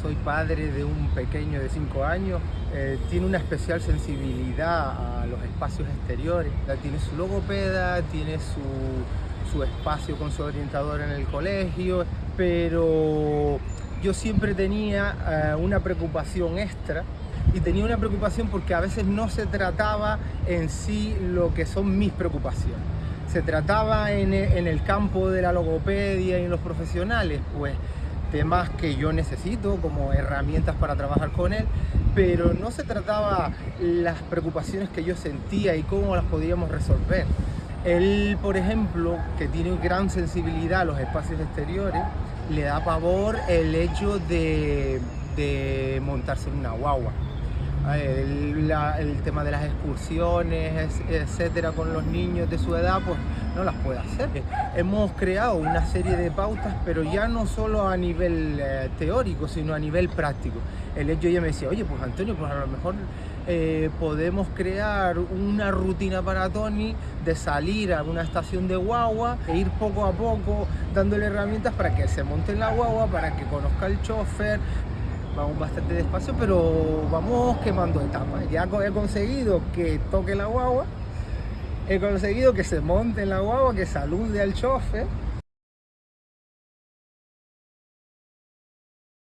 soy padre de un pequeño de 5 años, eh, tiene una especial sensibilidad a los espacios exteriores. Tiene su logopeda, tiene su, su espacio con su orientador en el colegio, pero yo siempre tenía eh, una preocupación extra y tenía una preocupación porque a veces no se trataba en sí lo que son mis preocupaciones. Se trataba en, en el campo de la logopedia y en los profesionales, pues temas que yo necesito como herramientas para trabajar con él, pero no se trataba las preocupaciones que yo sentía y cómo las podíamos resolver. Él, por ejemplo, que tiene gran sensibilidad a los espacios exteriores, le da pavor el hecho de, de montarse en una guagua. El, el, tema de las excursiones, etcétera, con los niños de su edad, pues no las puede hacer. Hemos creado una serie de pautas, pero ya no solo a nivel eh, teórico, sino a nivel práctico. El hecho ya me decía, oye, pues Antonio, pues a lo mejor eh, podemos crear una rutina para Tony de salir a una estación de guagua e ir poco a poco dándole herramientas para que se monte en la guagua, para que conozca el chofer, vamos bastante despacio, pero vamos quemando etapas. Ya he conseguido que toque la guagua, he conseguido que se monte en la guagua, que salude al chofer